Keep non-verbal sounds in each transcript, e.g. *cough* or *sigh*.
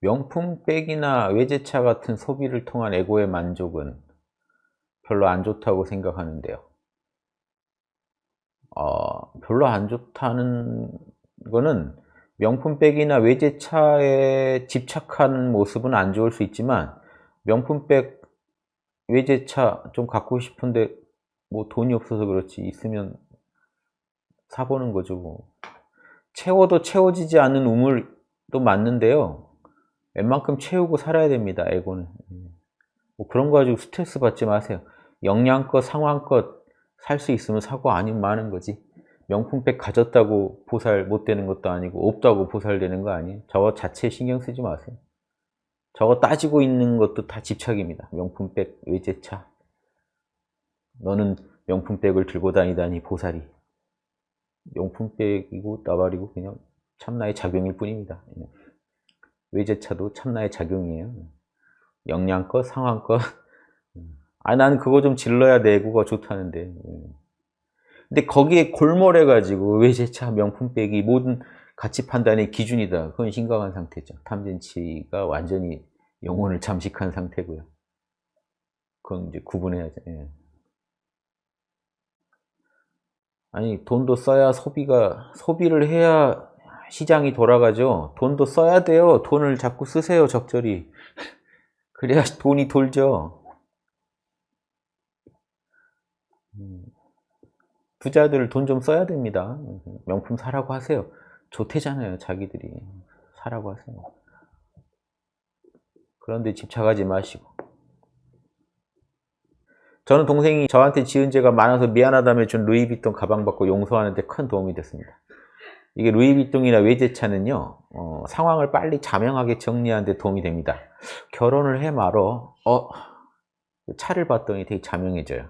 명품백이나 외제차 같은 소비를 통한 에고의 만족은 별로 안 좋다고 생각하는데요. 어, 별로 안 좋다는 거는 명품백이나 외제차에 집착하는 모습은 안 좋을 수 있지만 명품백, 외제차 좀 갖고 싶은데 뭐 돈이 없어서 그렇지 있으면 사보는 거죠 뭐. 채워도 채워지지 않는 우물도 맞는데요 웬만큼 채우고 살아야 됩니다 에고는. 뭐 그런 거 가지고 스트레스 받지 마세요. 영양껏 상황껏 살 수 있으면 사고 아니면 마는 거지. 명품백 가졌다고 보살 못 되는 것도 아니고 없다고 보살 되는 거 아니에요. 저거 자체에 신경 쓰지 마세요. 저거 따지고 있는 것도 다 집착입니다. 명품백 외제차. 너는 명품백을 들고 다니다니 보살이. 명품백이고 나발이고 그냥 참나의 작용일 뿐입니다 외제차도 참나의 작용이에요. 영양껏 상황껏 아 나는 그거 좀 질러야 내고가 좋다는데. 근데 거기에 골몰해 가지고 외제차 명품백이 모든 가치 판단의 기준이다. 그건 심각한 상태죠. 탐진치가 완전히 영혼을 잠식한 상태고요. 그건 이제 구분해야죠 예. 아니 돈도 써야 소비가 소비를 해야 시장이 돌아가죠. 돈도 써야 돼요. 돈을 자꾸 쓰세요 적절히. *laughs* 그래야 돈이 돌죠. 음. 부자들 돈 좀 써야 됩니다. 명품 사라고 하세요. 좋대잖아요 자기들이. 사라고 하세요. 그런데 집착하지 마시고. 저는 동생이 저한테 지은 죄가 많아서 미안하다며 준 루이비통 가방 받고 용서하는 데 큰 도움이 됐습니다. 이게 루이비통이나 외제차는요 어, 상황을 빨리 자명하게 정리하는 데 도움이 됩니다. 결혼을 해 말어 어, 차를 봤더니 되게 자명해져요.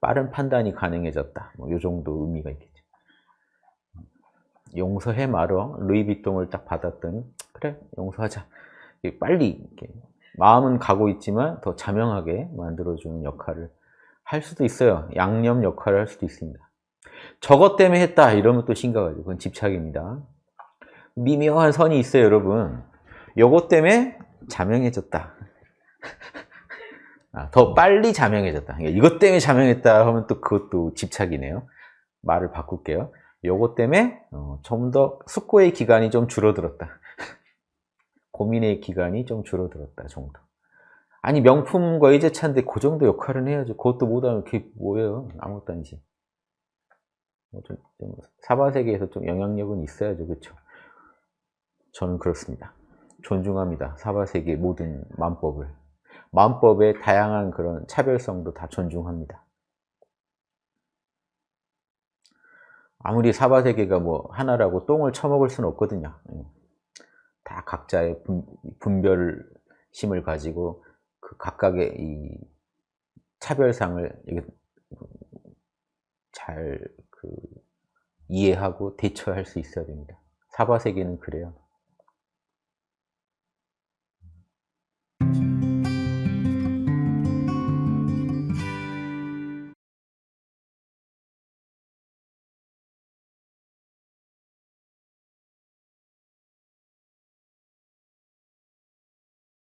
빠른 판단이 가능해졌다. 뭐, 이 정도 의미가 있겠죠. 용서해 말어 루이비통을 딱 받았더니 그래 용서하자. 빨리 마음은 가고 있지만 더 자명하게 만들어주는 역할을 할 수도 있어요. 양념 역할을 할 수도 있습니다. 저것 때문에 했다 이러면 또 심각하죠. 그건 집착입니다. 미묘한 선이 있어요, 여러분. 요것 때문에 자명해졌다. *laughs* 아, 더 빨리 자명해졌다. 그러니까 이것 때문에 자명했다 하면 또 그것도 집착이네요. 말을 바꿀게요. 요것 때문에 어, 좀 더 숙고의 기간이 좀 줄어들었다. *laughs* 고민의 기간이 좀 줄어들었다 정도. 아니 명품과 외제차인데 그 정도 역할은 해야죠. 그것도 못하면 그게 뭐예요? 아무것도 아니지. 뭐 좀, 좀 사바 세계에서 좀 영향력은 있어야죠. 그렇죠? 저는 그렇습니다. 존중합니다. 사바 세계 모든 만법을. 만법의 다양한 그런 차별성도 다 존중합니다. 아무리 사바 세계가 뭐 하나라고 똥을 처먹을 수는 없거든요. 예. 다 각자의 분, 별심을 가지고 그 각각의 이 차별상을 잘그 이해하고 대처할 수 있어야 됩니다. 사바세계는 그래요.